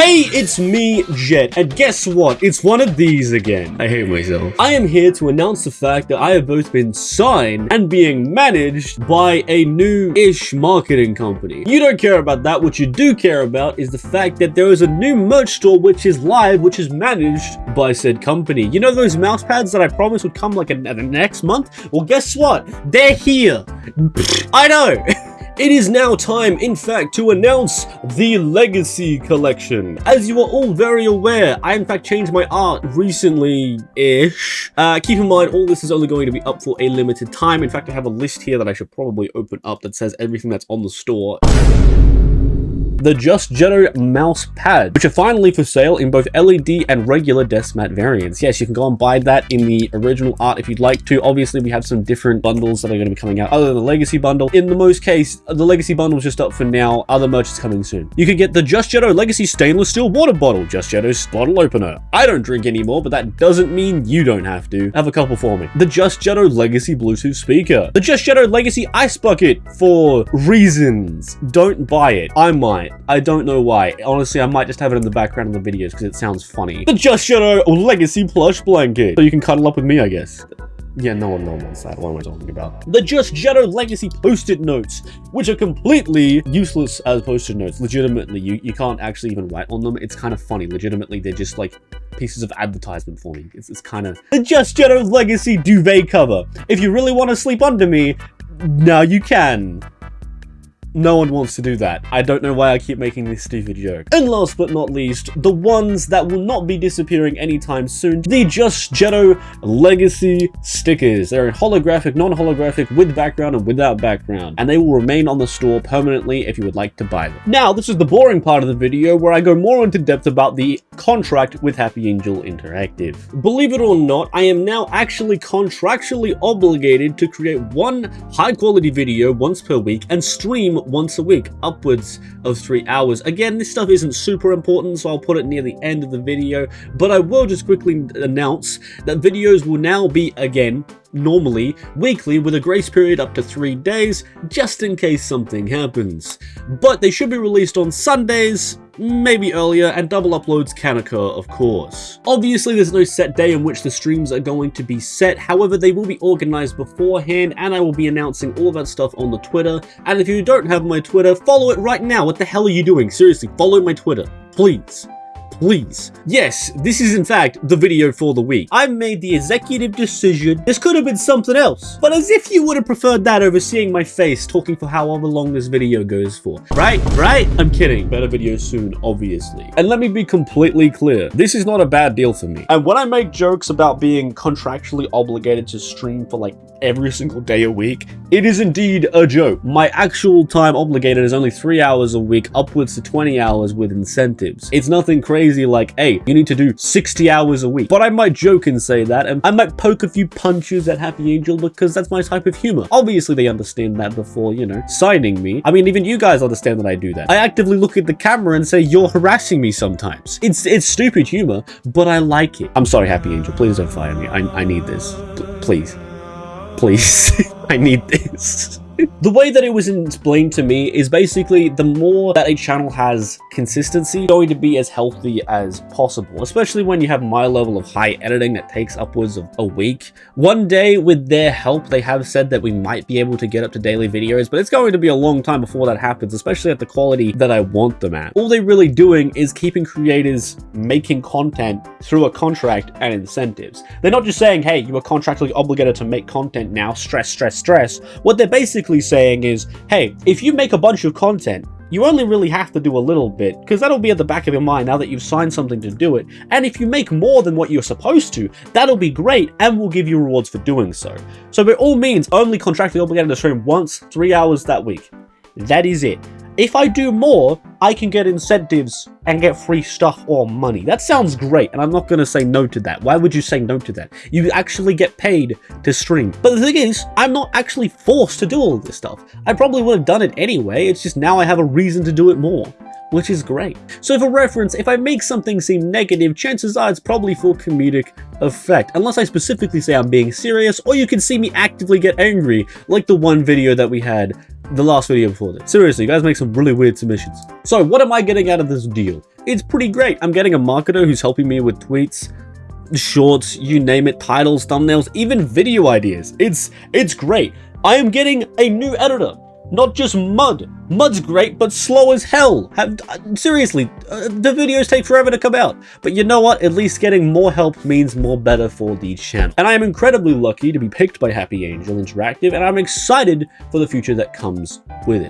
Hey, it's me, Jet, and guess what? It's one of these again. I hate myself. I am here to announce the fact that I have both been signed and being managed by a new-ish marketing company. You don't care about that. What you do care about is the fact that there is a new merch store which is live, which is managed by said company. You know those mouse pads that I promised would come like a, a next month? Well, guess what? They're here. I know. It is now time, in fact, to announce the Legacy Collection. As you are all very aware, I in fact changed my art recently-ish. Uh, keep in mind, all this is only going to be up for a limited time. In fact, I have a list here that I should probably open up that says everything that's on the store the Just Jetto mouse pad, which are finally for sale in both LED and regular desk mat variants. Yes, you can go and buy that in the original art if you'd like to. Obviously, we have some different bundles that are going to be coming out other than the Legacy bundle. In the most case, the Legacy bundle is just up for now. Other merch is coming soon. You can get the Just Jetto Legacy stainless steel water bottle, Just Jetto's bottle opener. I don't drink anymore, but that doesn't mean you don't have to. Have a couple for me. The Just Jetto Legacy Bluetooth speaker. The Just Jetto Legacy ice bucket for reasons. Don't buy it. I might. I don't know why. Honestly, I might just have it in the background of the videos because it sounds funny. The Just Jetto Legacy Plush Blanket. So you can cuddle up with me, I guess. Yeah, no one, no one wants that. What am I talking about? The Just Jetto Legacy Post-it Notes, which are completely useless as post-it notes. Legitimately, you, you can't actually even write on them. It's kind of funny. Legitimately, they're just like pieces of advertisement for me. It's, it's kind of... The Just Jetto Legacy Duvet Cover. If you really want to sleep under me, now you can. No one wants to do that. I don't know why I keep making this stupid joke. And last but not least, the ones that will not be disappearing anytime soon, the Just Jetto Legacy stickers. They're in holographic, non-holographic, with background and without background, and they will remain on the store permanently if you would like to buy them. Now, this is the boring part of the video where I go more into depth about the contract with Happy Angel Interactive. Believe it or not, I am now actually contractually obligated to create one high-quality video once per week and stream once a week, upwards of three hours. Again, this stuff isn't super important, so I'll put it near the end of the video, but I will just quickly announce that videos will now be, again, normally weekly with a grace period up to three days just in case something happens. But they should be released on Sundays, maybe earlier, and double uploads can occur, of course. Obviously, there's no set day in which the streams are going to be set, however, they will be organized beforehand, and I will be announcing all that stuff on the Twitter, and if you don't have my Twitter, follow it right now. What the hell are you doing? Seriously, follow my Twitter, please please. Yes, this is in fact the video for the week. I made the executive decision. This could have been something else, but as if you would have preferred that over seeing my face talking for however long this video goes for. Right? Right? I'm kidding. Better videos soon, obviously. And let me be completely clear. This is not a bad deal for me. And when I make jokes about being contractually obligated to stream for like every single day a week, it is indeed a joke. My actual time obligated is only three hours a week, upwards to 20 hours with incentives. It's nothing crazy crazy like, hey, you need to do 60 hours a week. But I might joke and say that, and I might poke a few punches at Happy Angel because that's my type of humor. Obviously, they understand that before, you know, signing me. I mean, even you guys understand that I do that. I actively look at the camera and say, you're harassing me sometimes. It's it's stupid humor, but I like it. I'm sorry, Happy Angel. Please don't fire me. I, I need this. P please. Please. I need this. the way that it was explained to me is basically the more that a channel has consistency, going to be as healthy as possible, especially when you have my level of high editing that takes upwards of a week. One day, with their help, they have said that we might be able to get up to daily videos, but it's going to be a long time before that happens, especially at the quality that I want them at. All they're really doing is keeping creators making content through a contract and incentives. They're not just saying, hey, you are contractually obligated to make content now, stress, stress, stress. What they're basically basically saying is, hey, if you make a bunch of content, you only really have to do a little bit, because that'll be at the back of your mind now that you've signed something to do it. And if you make more than what you're supposed to, that'll be great, and we'll give you rewards for doing so. So by all means, only contractually obligated to stream once, three hours that week. That is it. If I do more, I can get incentives and get free stuff or money. That sounds great, and I'm not going to say no to that. Why would you say no to that? You actually get paid to stream. But the thing is, I'm not actually forced to do all this stuff. I probably would have done it anyway, it's just now I have a reason to do it more which is great. So for reference, if I make something seem negative, chances are it's probably for comedic effect, unless I specifically say I'm being serious, or you can see me actively get angry, like the one video that we had the last video before this. Seriously, you guys make some really weird submissions. So what am I getting out of this deal? it's pretty great. I'm getting a marketer who's helping me with tweets, shorts, you name it, titles, thumbnails, even video ideas. It's it's great. I am getting a new editor, not just Mud. Mud's great, but slow as hell. Have, uh, seriously, uh, the videos take forever to come out. But you know what? At least getting more help means more better for the channel. And I am incredibly lucky to be picked by Happy Angel Interactive, and I'm excited for the future that comes with it.